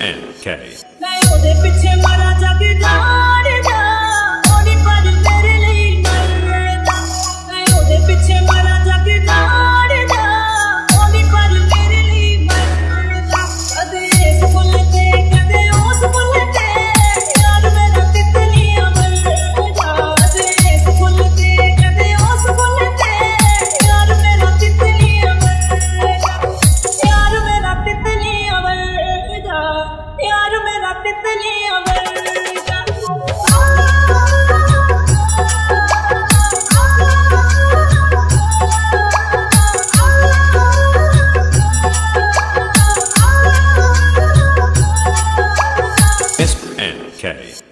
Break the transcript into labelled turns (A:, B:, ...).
A: NK.
B: ਮੈਂ Okay.